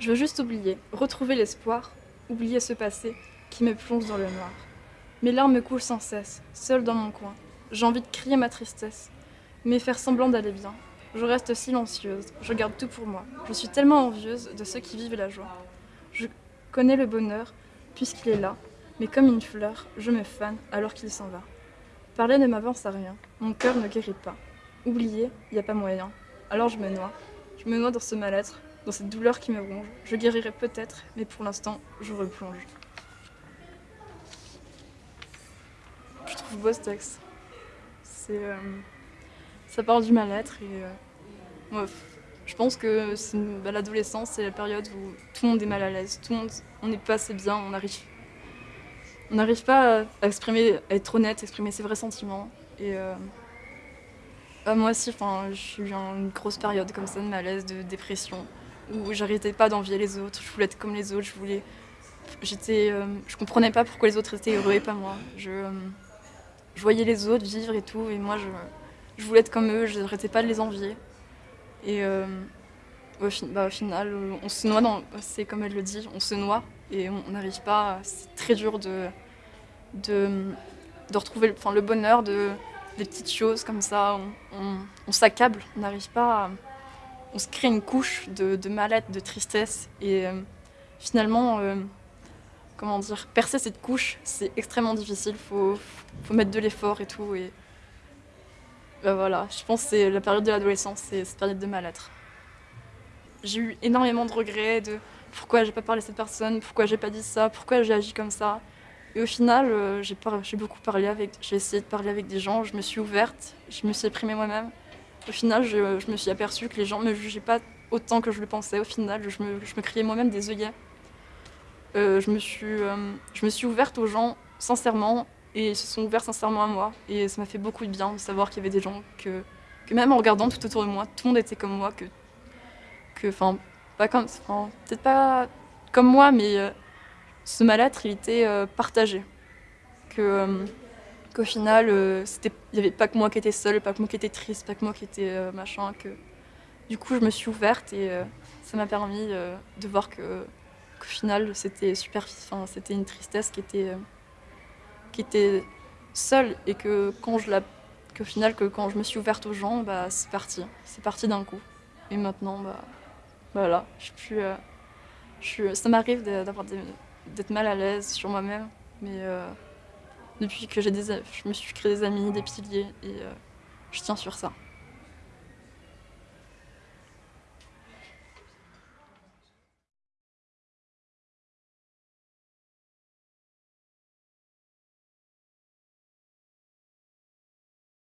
Je veux juste oublier, retrouver l'espoir, oublier ce passé qui me plonge dans le noir. Mes larmes me coulent sans cesse, seule dans mon coin. J'ai envie de crier ma tristesse, mais faire semblant d'aller bien. Je reste silencieuse, je garde tout pour moi. Je suis tellement envieuse de ceux qui vivent la joie. Je connais le bonheur, puisqu'il est là, mais comme une fleur, je me fane alors qu'il s'en va. Parler ne m'avance à rien, mon cœur ne guérit pas. Oublier, il n'y a pas moyen. Alors je me noie. Je me noie dans ce mal-être, dans cette douleur qui me ronge. Je guérirai peut-être, mais pour l'instant, je replonge. Je trouve beau ce texte. Euh, ça parle du mal-être euh, je pense que bah, l'adolescence, c'est la période où tout le monde est mal à l'aise, tout le monde, on n'est pas assez bien, on arrive, on n'arrive pas à exprimer, être honnête, exprimer ses vrais sentiments. Et euh, bah, moi aussi, j'ai eu une grosse période comme ça de malaise, de dépression, où j'arrêtais pas d'envier les autres, je voulais être comme les autres, je voulais, j'étais, je comprenais pas pourquoi les autres étaient heureux et pas moi. Je, je voyais les autres vivre et tout, et moi je, voulais être comme eux, je n'arrêtais pas de les envier. Et euh, au, bah, au, final, on se noie dans, c'est comme elle le dit, on se noie et on n'arrive pas, c'est très dur de, de, de retrouver le bonheur de, des petites choses comme ça, on, s'accable, on n'arrive pas à, on se crée une couche de, de mal-être, de tristesse et euh, finalement euh, comment dire, percer cette couche, c'est extrêmement difficile. Il faut, faut, mettre de l'effort et tout. Et ben voilà, je pense que c'est la période de l'adolescence, c'est cette période de mal-être. J'ai eu énormément de regrets de pourquoi j'ai pas parlé à cette personne, pourquoi j'ai pas dit ça, pourquoi j'ai agi comme ça. Et au final, euh, j'ai beaucoup parlé avec, j'ai essayé de parler avec des gens, je me suis ouverte, je me suis exprimée moi-même. Au final, je, me suis aperçue que les gens me jugeaient pas autant que je le pensais. Au final, je me, criais moi-même des œillets. Euh, je, me suis, euh, je me suis ouverte aux gens sincèrement et ils se sont ouverts sincèrement à moi. Et ça m'a fait beaucoup de bien de savoir qu'il y avait des gens que, même en regardant tout autour de moi, tout le monde était comme moi, que, enfin, pas comme, peut-être pas comme moi, mais euh, ce mal-être, il était partagé. Qu'au final, il n'y avait pas que moi qui étais seule, pas que moi qui étais triste, pas que moi qui étais machin. Que... Du coup, je me suis ouverte et ça m'a permis de voir que au final, c'était super, enfin, c'était une tristesse qui était, euh, qui était seule et que quand je la, qu'au final, que quand je me suis ouverte aux gens, bah, c'est parti, c'est parti d'un coup. Et maintenant, bah, voilà, je suis, euh, je ça m'arrive d'avoir d'être mal à l'aise sur moi-même, mais euh, depuis que j'ai des, je me suis créé des amis, des piliers, et je tiens sur ça.